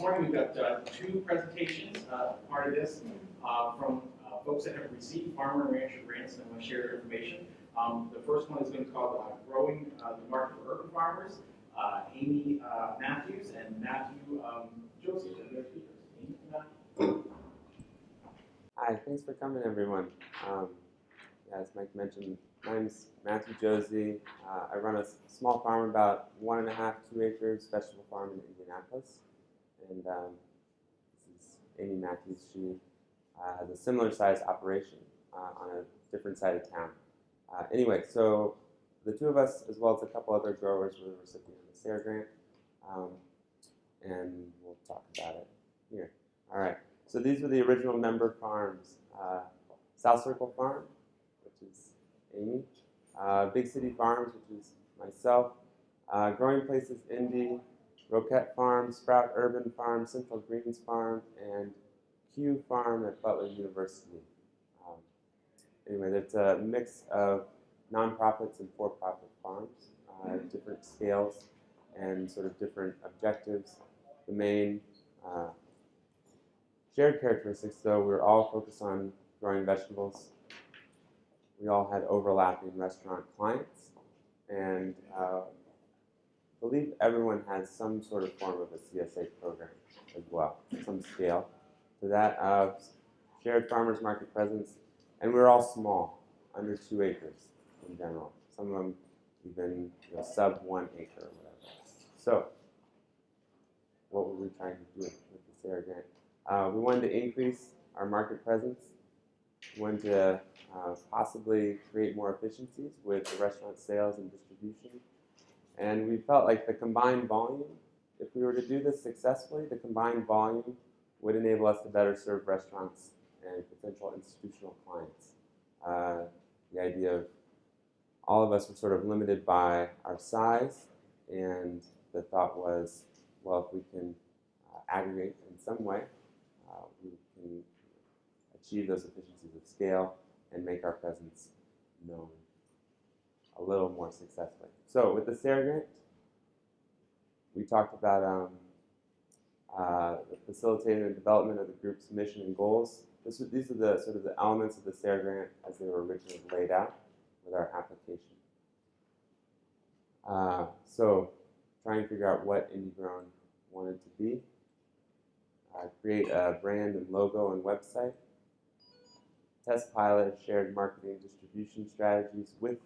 this morning we've got uh, two presentations, uh, part of this, uh, from uh, folks that have received farmer and rancher grants, and want to share their information. Um, The first one is going to be called uh, Growing uh, the Market for Urban Farmers. Amy Matthews and Matthew um, Joseph. Hi, thanks for coming, everyone. Um, as Mike mentioned, my name's Matthew Josie. Uh, I run a small farm, about one and a half, two acres, vegetable farm in Indianapolis. And um, this is Amy Matthews. She uh, has a similar size operation uh, on a different side of town. Uh, anyway, so the two of us, as well as a couple other growers, were the recipient of the SARE grant. Um, and we'll talk about it here. All right. So these were the original member farms. Uh, South Circle Farm, which is Amy. Uh, Big City Farms, which is myself. Uh, Growing Places Indy, Roquette Farm, Sprout Urban Farm, Central Greens Farm, and CUE Farm at Butler University. Um, anyway, it's a mix of nonprofits and for-profit farms, uh, different scales and sort of different objectives. The main uh, Shared characteristics, though, we were all focused on growing vegetables. We all had overlapping restaurant clients, and uh, believe everyone has some sort of form of a CSA program as well, some scale to that. Uh, shared farmers market presence, and we're all small, under two acres in general. Some of them even you know, sub one acre or whatever. So, what were we trying to do with the SARE grant? Uh, we wanted to increase our market presence. We wanted to uh, possibly create more efficiencies with the restaurant sales and distribution. And we felt like the combined volume, if we were to do this successfully, the combined volume would enable us to better serve restaurants and potential institutional clients. Uh, the idea of all of us were sort of limited by our size, and the thought was, well, if we can uh, aggregate in some way, uh, we can achieve those efficiencies of scale and make our presence known a little more successfully. So with the grant, we talked about um, uh, facilitating the development of the group's mission and goals. This, these are the sort of the elements of the SARE grant as they were originally laid out with our application. Uh, so try and figure out what IndieGrown wanted to be uh, create a brand and logo and website, test pilot shared marketing distribution strategies with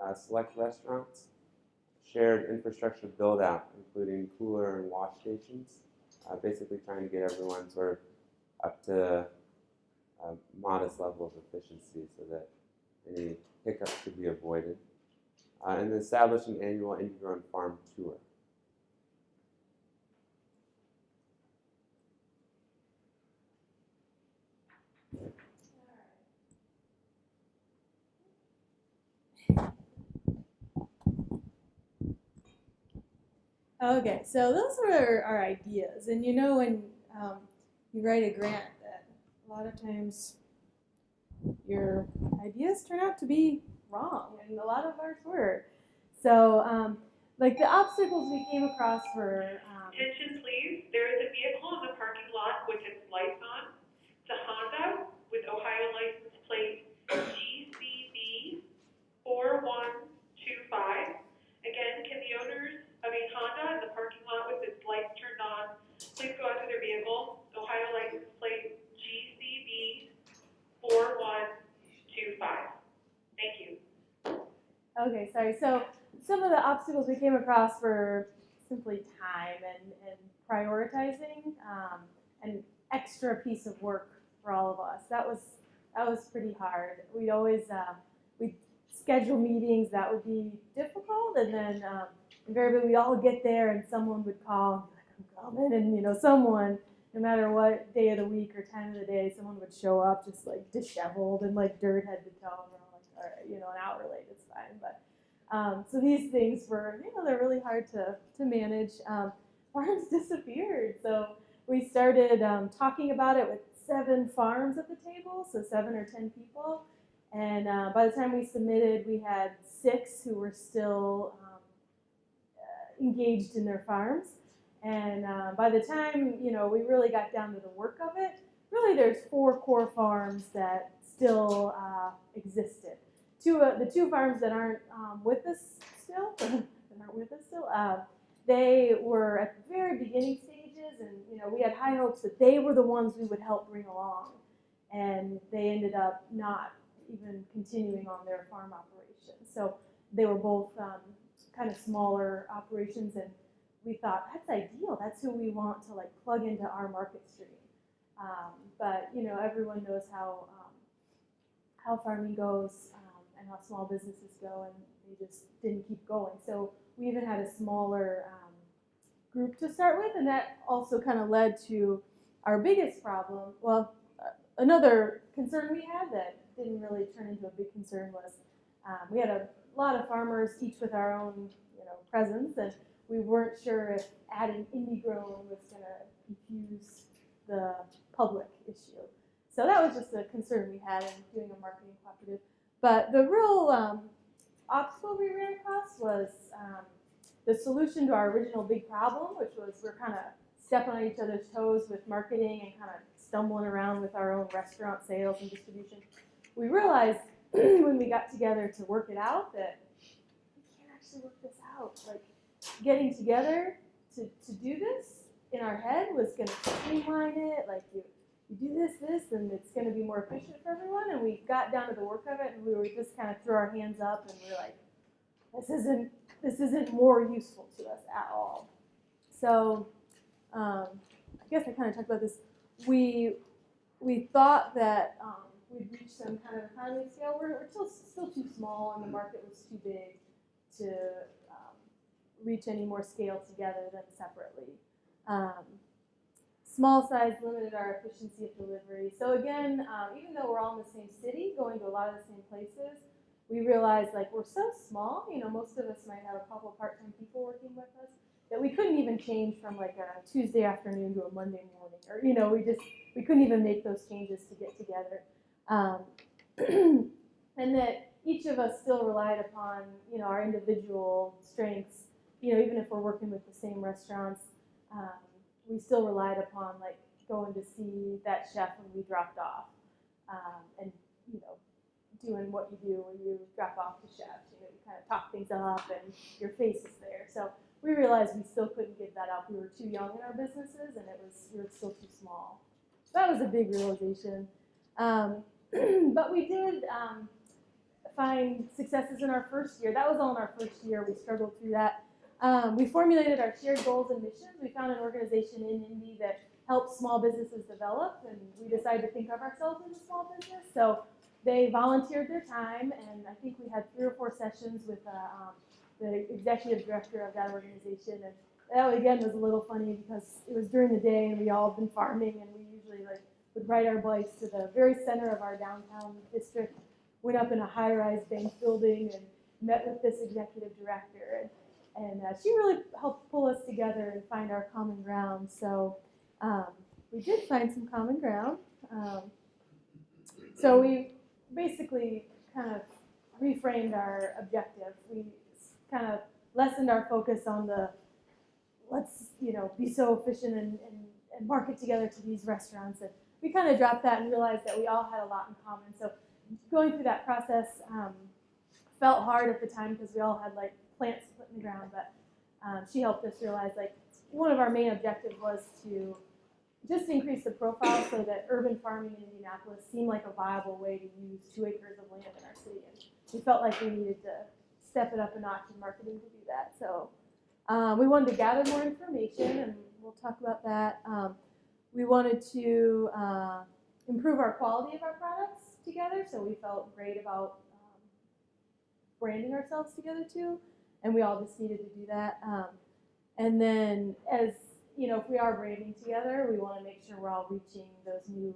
uh, select restaurants, shared infrastructure build out, including cooler and wash stations, uh, basically trying to get everyone sort of up to a modest level of efficiency so that any hiccups could be avoided. Uh, and establish an annual Indie-Grown Farm Tour. Okay, so those were our ideas, and you know when um, you write a grant, that a lot of times your ideas turn out to be wrong, and a lot of ours were. So, um, like the obstacles we came across were um, Attention please, there is a vehicle in the parking lot with its lights on. It's a Honda with Ohio license plate GCB four one two five. Again, can the owners of a Honda in the parking lot with its lights turned on, please go out to their vehicle, Ohio license plate GCB four one two five. Thank you. Okay, sorry. So some of the obstacles we came across were simply time and, and prioritizing, um, an extra piece of work for all of us. That was that was pretty hard. We'd always uh, we'd schedule meetings that would be difficult, and then um, invariably we'd all get there, and someone would call and be like, "I'm coming," and you know, someone. No matter what day of the week or time of the day, someone would show up just like disheveled and like dirt head to toe. And we're like, all right, you know, an hour late, it's fine. But um, so these things were, you know, they're really hard to, to manage. Um, farms disappeared. So we started um, talking about it with seven farms at the table, so seven or ten people. And uh, by the time we submitted, we had six who were still um, uh, engaged in their farms. And uh, by the time you know we really got down to the work of it, really there's four core farms that still uh, existed. Two, uh, the two farms that aren't um, with us still, that aren't with us still, uh, they were at the very beginning stages, and you know we had high hopes that they were the ones we would help bring along, and they ended up not even continuing on their farm operations. So they were both um, kind of smaller operations, and we thought that's ideal. That's who we want to like plug into our market stream. Um, but you know, everyone knows how um, how farming goes um, and how small businesses go, and they just didn't keep going. So we even had a smaller um, group to start with, and that also kind of led to our biggest problem. Well, uh, another concern we had that didn't really turn into a big concern was um, we had a lot of farmers, each with our own you know presence, and we weren't sure if adding indie grown was going to confuse the public issue. So that was just a concern we had in doing a marketing cooperative. But the real um, obstacle we ran across was um, the solution to our original big problem, which was we're kind of stepping on each other's toes with marketing and kind of stumbling around with our own restaurant sales and distribution. We realized when we got together to work it out that we can't actually work this out. Like getting together to, to do this in our head was going to streamline it. Like you, you do this, this, and it's going to be more efficient for everyone. And we got down to the work of it, and we were just kind of threw our hands up, and we are like, this isn't this isn't more useful to us at all. So um, I guess I kind of talked about this. We we thought that um, we'd reach some kind of economy scale. We're, we're still still too small, and the market was too big to reach any more scale together than separately. Um, small size limited our efficiency of delivery. So again, um, even though we're all in the same city, going to a lot of the same places, we realized like we're so small. You know, most of us might have a couple part-time people working with us that we couldn't even change from like a Tuesday afternoon to a Monday morning, or you know, we just we couldn't even make those changes to get together. Um, and that each of us still relied upon you know our individual strengths. You know, even if we're working with the same restaurants um, we still relied upon like going to see that chef when we dropped off um, and you know doing what you do when you drop off the chefs you know you kind of talk things up and your face is there. So we realized we still couldn't give that up. We were too young in our businesses and it was we were still too small. So that was a big realization. Um, but we did um, find successes in our first year. That was all in our first year. We struggled through that um, we formulated our shared goals and missions. We found an organization in Indy that helps small businesses develop, and we decided to think of ourselves as a small business. So they volunteered their time, and I think we had three or four sessions with uh, um, the executive director of that organization. And that again was a little funny because it was during the day, and we all had been farming, and we usually like would ride our bikes to the very center of our downtown district, went up in a high-rise bank building, and met with this executive director. And, and uh, she really helped pull us together and find our common ground. So um, we did find some common ground. Um, so we basically kind of reframed our objective. We kind of lessened our focus on the let's you know be so efficient and, and, and market together to these restaurants. And we kind of dropped that and realized that we all had a lot in common. So going through that process um, felt hard at the time because we all had like plants to put in the ground, but um, she helped us realize like one of our main objectives was to just increase the profile so that urban farming in Indianapolis seemed like a viable way to use two acres of land in our city. And we felt like we needed to step it up a notch in marketing to do that. So um, we wanted to gather more information, and we'll talk about that. Um, we wanted to uh, improve our quality of our products together, so we felt great about um, branding ourselves together too and we all just needed to do that. Um, and then, as you know, if we are branding together, we want to make sure we're all reaching those new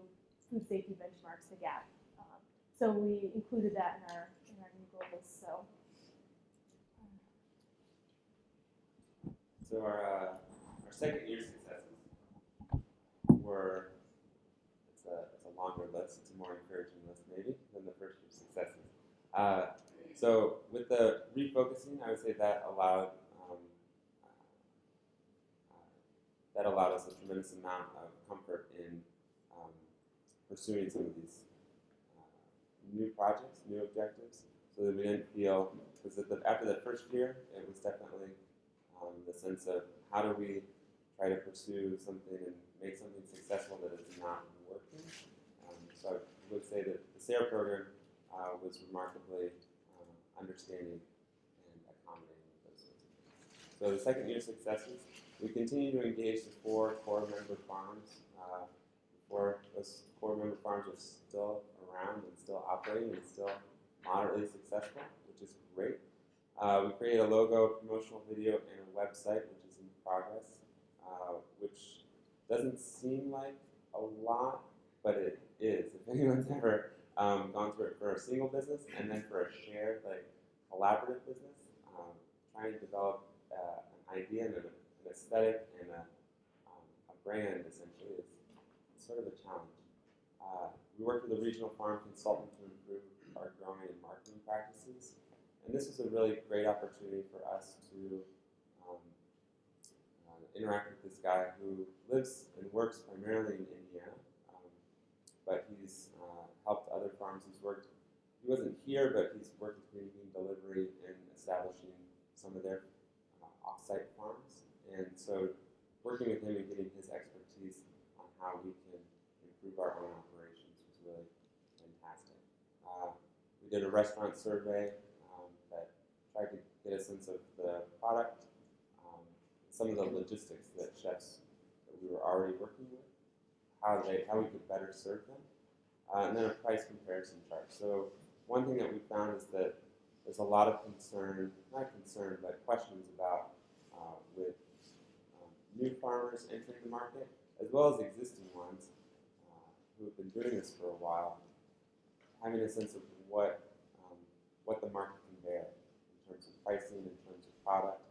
food safety benchmarks, the GAP. Um, so we included that in our in our new goals. So. So our uh, our second year successes were it's a it's a longer list, it's a more encouraging list maybe than the first year successes. Uh, so with the refocusing, I would say that allowed um, uh, that allowed us a tremendous amount of comfort in um, pursuing some of these uh, new projects, new objectives, so that we didn't feel, because after the first year, it was definitely um, the sense of how do we try to pursue something and make something successful that is not working. Um, so I would say that the SARE program uh, was remarkably understanding and accommodating those sorts of things. So the second year successes, we continue to engage the four core member farms. Uh, four, those core member farms are still around and still operating and still moderately successful, which is great. Uh, we created a logo, promotional video, and a website, which is in progress, uh, which doesn't seem like a lot, but it is. If anyone's ever um, gone through it for a single business and then for a shared, like collaborative business, um, trying to develop uh, an idea and an, an aesthetic and a, um, a brand essentially is sort of a challenge. Uh, we worked with a regional farm consultant to improve our growing and marketing practices. And this was a really great opportunity for us to um, uh, interact with this guy who lives and works primarily in Indiana, um, but he's uh, helped other farms. He's worked, he wasn't here, but he's worked with Bean Delivery in establishing some of their uh, off-site farms. And so working with him and getting his expertise on how we can improve our own operations was really fantastic. Uh, we did a restaurant survey um, that tried to get a sense of the product, um, some of the logistics that chefs that we were already working with, how they how we could better serve them, uh, and then a price comparison chart. So one thing that we found is that there's a lot of concern, not concern, but questions about uh, with um, new farmers entering the market, as well as existing ones uh, who have been doing this for a while, having a sense of what um, what the market can bear in terms of pricing, in terms of product,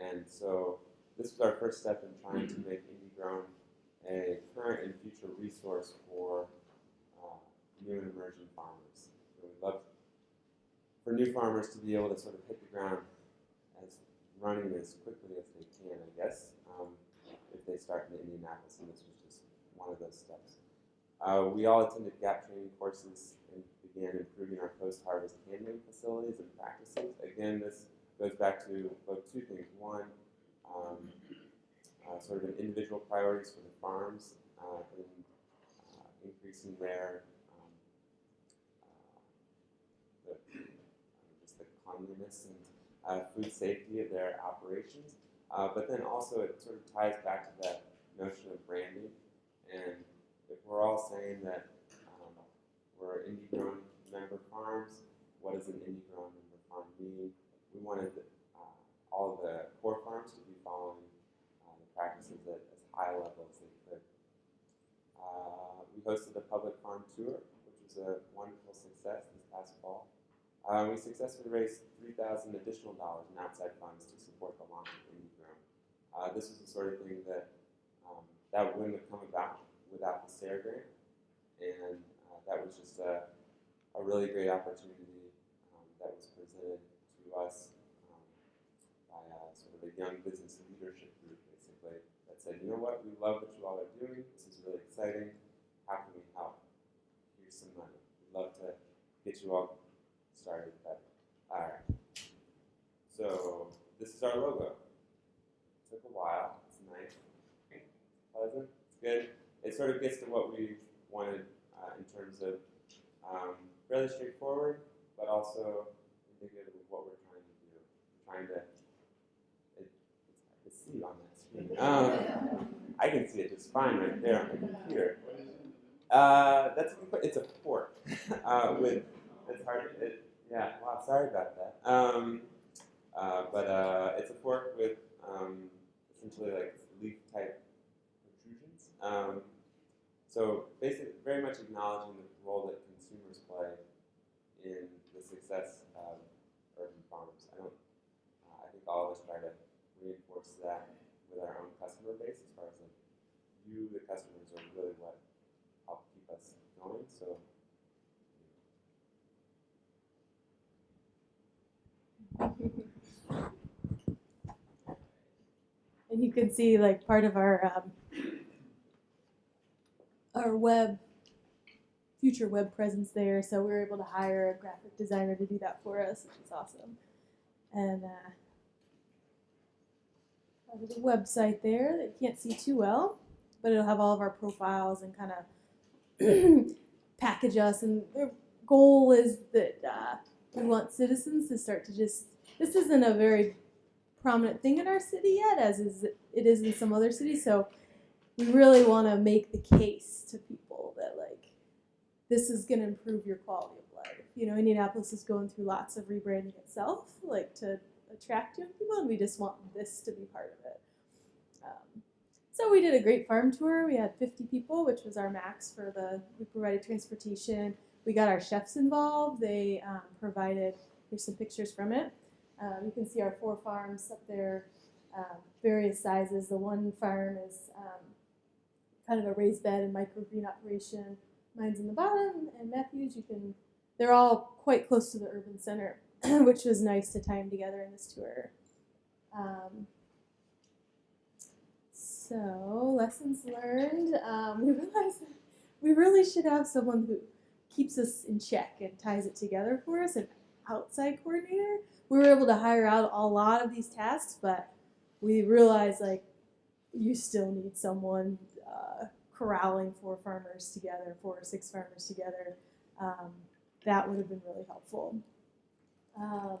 and so this was our first step in trying to make Indie Grown a current and future resource for new and emerging farmers. So we'd love for new farmers to be able to sort of hit the ground as running as quickly as they can, I guess, um, if they start in Indianapolis, and this was just one of those steps. Uh, we all attended GAP training courses and began improving our post-harvest handling facilities and practices. Again, this goes back to both two things. One, um, uh, sort of an individual priorities for the farms uh, in uh, increasing their um, uh, the, uh, just the cleanliness and uh, food safety of their operations. Uh, but then also it sort of ties back to that notion of branding. And if we're all saying that um, we're indie grown member farms, what does an indie grown member farm mean? We wanted uh, all the core farms to be following uh, the practices at as high level as they could. Uh, we hosted a public farm tour, which was a wonderful success this past fall. Uh, we successfully raised 3000 additional dollars in outside funds to support the launch of Indie Grown. Uh, this was the sort of thing that um, that wouldn't have come about without the SARE grant, and uh, that was just a, a really great opportunity um, that was presented to us um, by a, sort of a young business leadership group, basically, that said, you know what, we love what you all are doing. This is really exciting. How can we help? Here's some money. We'd love to get you all started better. All right. So this is our logo. It took a while. It's nice, pleasant. It's good. It sort of gets to what we wanted uh, in terms of um, fairly straightforward, but also indicative of what we're trying to do. We're trying to. It, it's hard to see on that screen. Um, I can see it just fine right there on the computer. Uh, that's a good que- it's a fork uh, with it's hard. It, yeah, wow, sorry about that. Um, uh, but uh, it's a fork with um, essentially like leaf type protrusions. Um, so basically, very much acknowledging the role that consumers play in the success of urban farms. I don't. Uh, I think all of us try to reinforce that with our own customer base, as far as like you, the customers, are really what help keep us going. So. You can see like part of our um, our web future web presence there. So we were able to hire a graphic designer to do that for us, which is awesome. And uh, part of the website there that you can't see too well, but it'll have all of our profiles and kind of package us. And the goal is that uh, we want citizens to start to just. This isn't a very prominent thing in our city yet, as is it is in some other cities. So we really want to make the case to people that like this is going to improve your quality of life. You know, Indianapolis is going through lots of rebranding itself, like to attract young people, and we just want this to be part of it. Um, so we did a great farm tour. We had 50 people, which was our max for the. We provided transportation. We got our chefs involved. They um, provided. Here's some pictures from it. Um, you can see our four farms up there, um, various sizes. The one farm is um, kind of a raised bed and microgreen operation. Mine's in the bottom, and Matthews, you can. They're all quite close to the urban center, which was nice to tie them together in this tour. Um, so lessons learned. Um, we realized we really should have someone who keeps us in check and ties it together for us, an outside coordinator we were able to hire out a lot of these tasks, but we realized like you still need someone uh, corralling four farmers together, four or six farmers together. Um, that would have been really helpful. Um,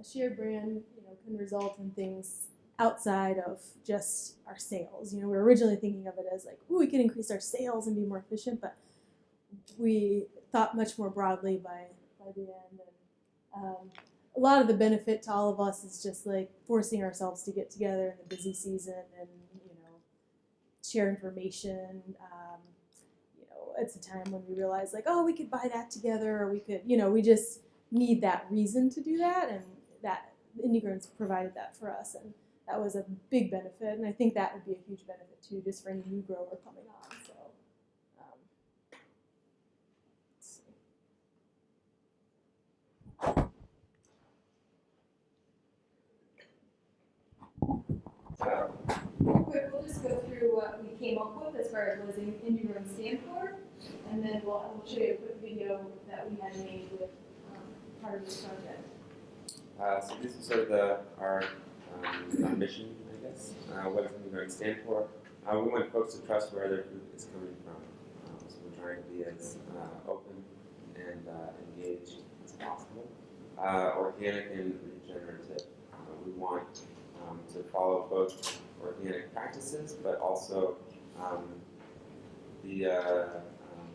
a shared brand, you know, can result in things outside of just our sales. You know, we were originally thinking of it as like, oh, we can increase our sales and be more efficient, but we thought much more broadly by by the end. And, um, a lot of the benefit to all of us is just like forcing ourselves to get together in the busy season and you know share information. Um, you know, it's a time when we realize like, oh, we could buy that together, or we could, you know, we just need that reason to do that, and that Indigrowns provided that for us, and that was a big benefit, and I think that would be a huge benefit too, just for any new grower coming on. So. Um, let's see. Quick, we'll just go through what we came up with as far as what does Indie Grown stand for, and then we'll, we'll show you a quick video that we had made with um, part of this project. Uh, so this is sort of the, our, um, mission, I guess. Uh, what does Indie stand for? Uh, we want folks to trust where their food is coming from. Um, so we're trying to be as uh, open and uh, engaged as possible. Uh, organic and regenerative. We want to follow both organic practices, but also um, the uh, um,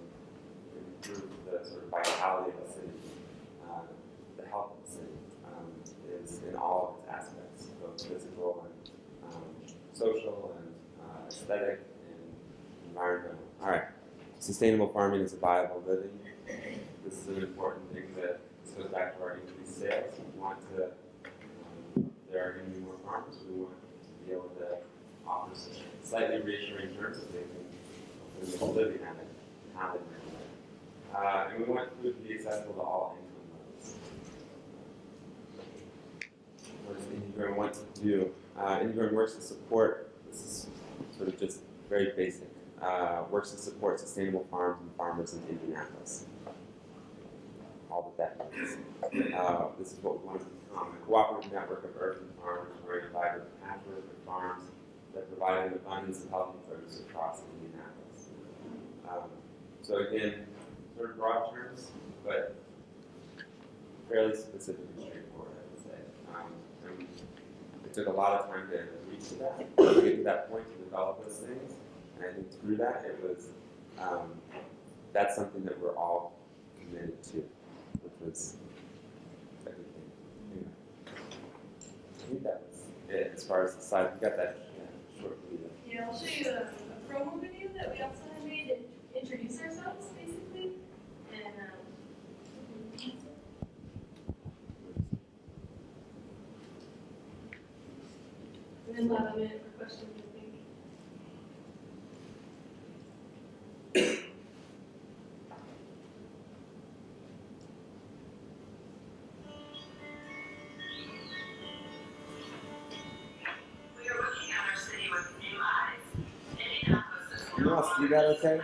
improve the sort of vitality of the city, uh, the health of the city um, is in all of its aspects, both physical and um, social and uh, aesthetic and environmental. All right, sustainable farming is a viable living. This is an important thing that goes back to our increased sales. We want to, um, there are going to be more farmers. We want to be able to offer some slightly reassuring terms that they can make a living at it, they make it. Uh, and we want food to be accessible to all income levels. What does Indie Grown want to do? Uh, Indie Grown works to support, this is sort of just very basic, uh, works to support sustainable farms and farmers in Indianapolis. All that that means. Uh, this is what we want to become, a cooperative network of urban farmers running a vibrant patchwork of farms that provide an abundance of healthy produce across Indianapolis. Um, so again, sort of broad terms, but fairly specific and straightforward, I would say. Um, and it took a lot of time to reach to that, to get to that point to develop those things. And I think through that, it was, um, that's something that we're all committed to, which was a good thing. Anyway. I think that was it as far as the slide. We got that yeah, short video. Yeah, I'll show you a, a promo video that we also You got okay?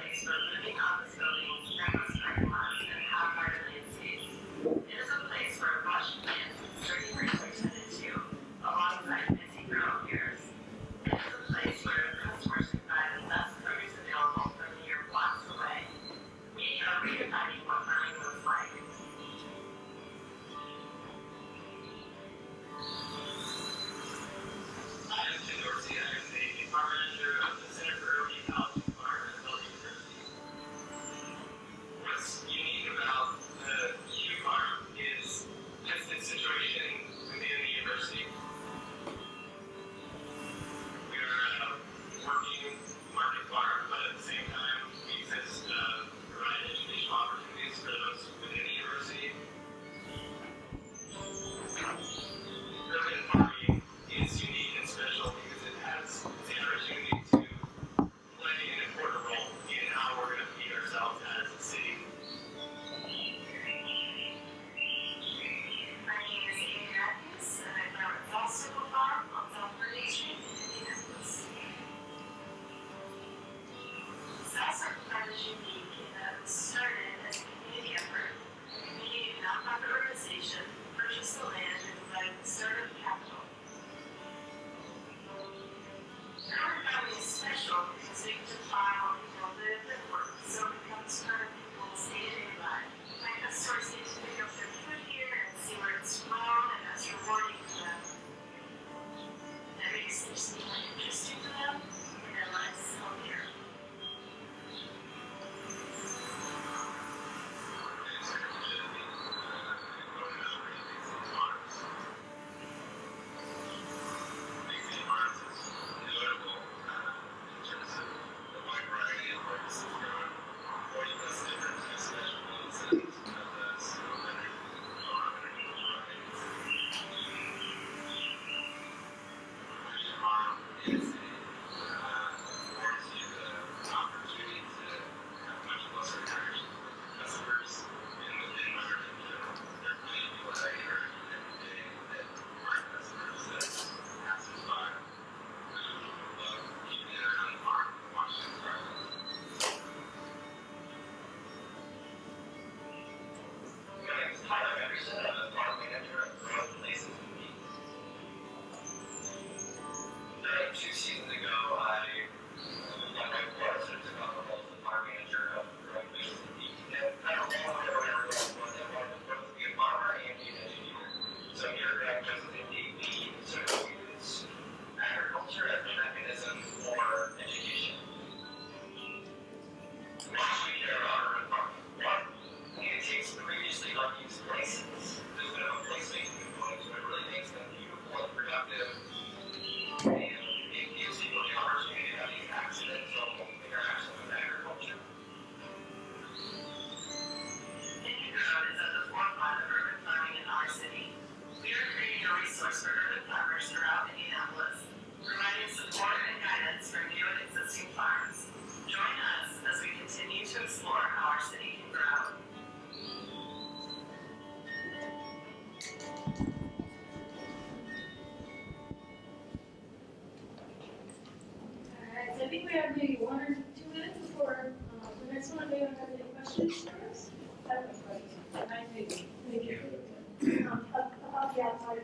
that?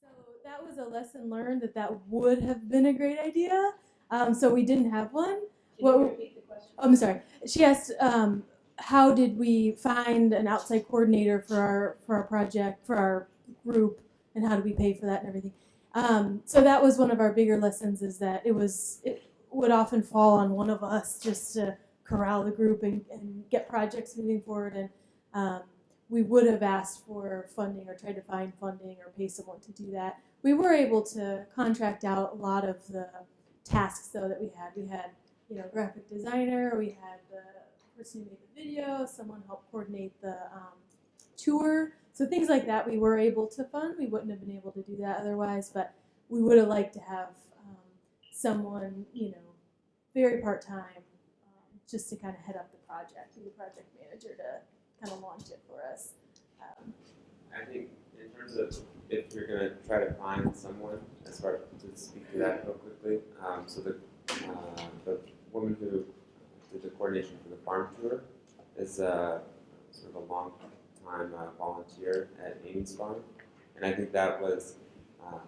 So that was a lesson learned that that would have been a great idea. Um, so we didn't have one. Did what, repeat the question? Oh, I'm sorry. She asked, um, how did we find an outside coordinator for our for our project for our group, and how do we pay for that and everything? Um, so that was one of our bigger lessons is that it was it would often fall on one of us just to corral the group and, and get projects moving forward. And um, we would have asked for funding or tried to find funding or pay someone to do that. We were able to contract out a lot of the tasks though that we had. We had, you know, graphic designer, we had the person who made the video, someone helped coordinate the um, tour. So things like that we were able to fund. We wouldn't have been able to do that otherwise, but we would have liked to have um, someone, you know, very part-time just to kind of head up the project and the project manager to kind of launch it for us. Um, I think in terms of if you're going to try to find someone, as far to speak to that real quickly, um, so the, uh, the woman who did the coordination for the farm tour is uh, sort of a long time uh, volunteer at Amy's Farm. And I think that was, uh,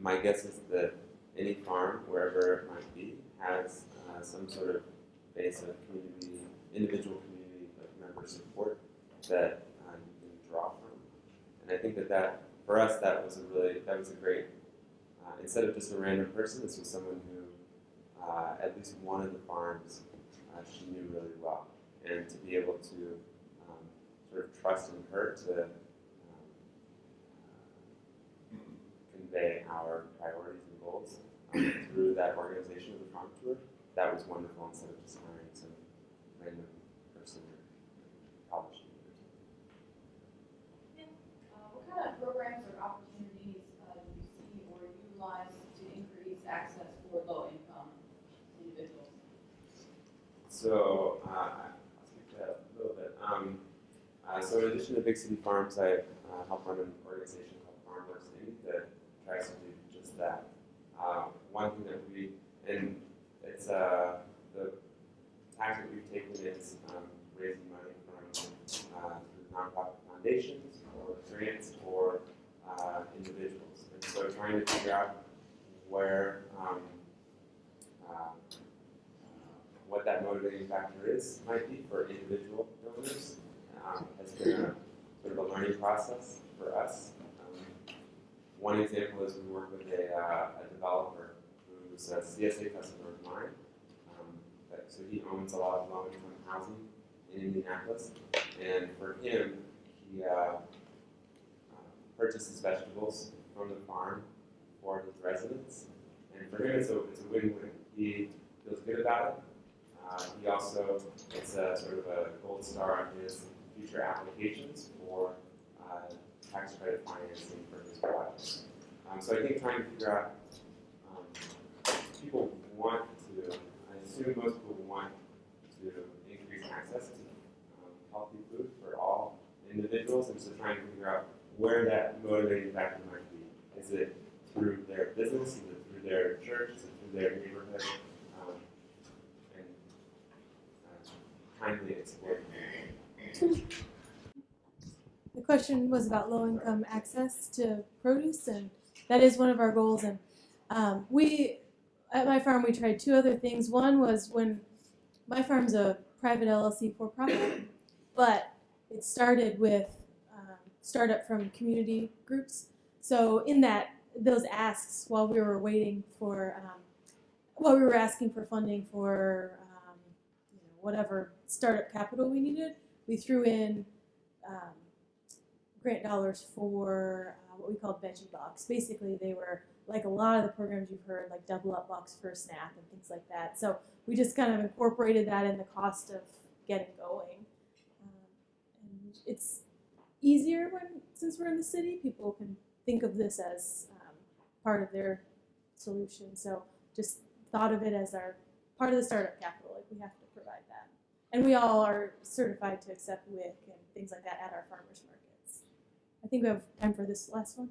my guess is that any farm, wherever it might be, has uh, some sort of base of community, individual community member support that uh, you can draw from. And I think that that, for us, that was a really, that was a great, uh, instead of just a random person, this was someone who, uh, at least one of the farms, uh, she knew really well. And to be able to um, sort of trust in her to um, convey our priorities and goals um, through that organization of the farm tour, that was wonderful instead of just random person or college student or something. Uh, what kind of programs or opportunities uh, do you see or utilize to increase access for low-income individuals? So, uh, I'll speak to that a little bit. Um, uh, so in addition to Big City Farms, I uh, help run an organization called FarmWorks Inc. that tries to do just that. Uh, one thing that we, and it's, uh, the tactic we've taken is um, raising money from uh, through nonprofit foundations or grants or uh, individuals. And so trying to figure out where um, uh, what that motivating factor is, might be for individual donors, um, has been a sort of a learning process for us. Um, one example is we work with a, uh, a developer who's a CSA customer of mine. Um, so he owns a lot of low-income housing in Indianapolis, and for him, he uh, uh, purchases vegetables from the farm for his residents, and for him, it's a, it's a win-win. He feels good about it, uh, he also gets a sort of a gold star on his future applications for uh, tax credit financing for his projects. Um, so I think trying to figure out, um, people want to, I assume most people want to increase access to um, healthy food for all individuals, and so trying to figure out where that motivating factor might be. Is it through their business? Is it through their church? Is it through their neighborhood? Um, and kindly explore. The question was about low-income access to produce, and that is one of our goals. And um, we, at my farm, we tried two other things. One was when my farm's a private LLC for-profit, but it started with um, startup from community groups. So in that, those asks while we were waiting for, um, while we were asking for funding for um, you know, whatever startup capital we needed, we threw in um, grant dollars for uh, what we called veggie box. Basically, they were like a lot of the programs you've heard, like double up box for a snap and things like that. So we just kind of incorporated that in the cost of getting going. Um, and it's easier when, since we're in the city, people can think of this as um, part of their solution. So just thought of it as our part of the startup capital. Like we have to. And we all are certified to accept WIC and things like that at our farmers markets. I think we have time for this last one.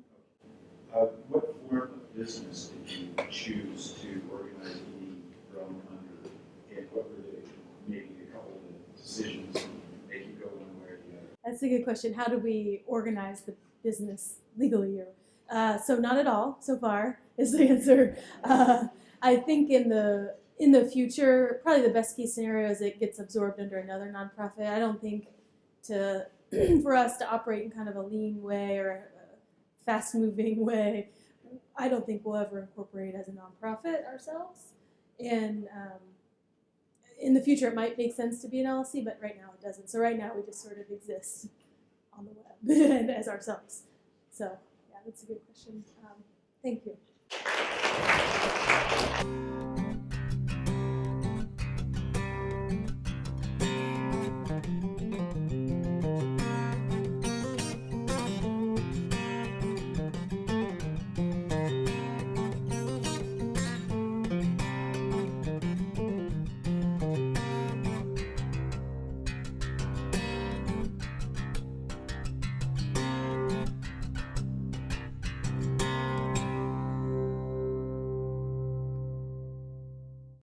Uh, what form of business did you choose to organize Indie Grown Under? And what were the, maybe a couple of decisions that make you go one way or the other? That's a good question. How do we organize the business legally? Or, uh, so not at all so far is the answer. Uh, I think in the in the future, probably the best case scenario is it gets absorbed under another nonprofit. I don't think to for us to operate in kind of a lean way or a fast moving way, I don't think we'll ever incorporate as a nonprofit ourselves. And um, in the future, it might make sense to be an LLC, but right now it doesn't. So right now we just sort of exist on the web as ourselves. So yeah, that's a good question. Um, thank you.